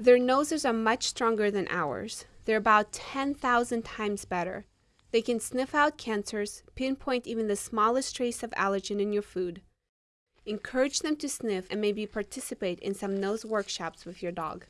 Their noses are much stronger than ours. They're about 10,000 times better. They can sniff out cancers, pinpoint even the smallest trace of allergen in your food. Encourage them to sniff and maybe participate in some nose workshops with your dog.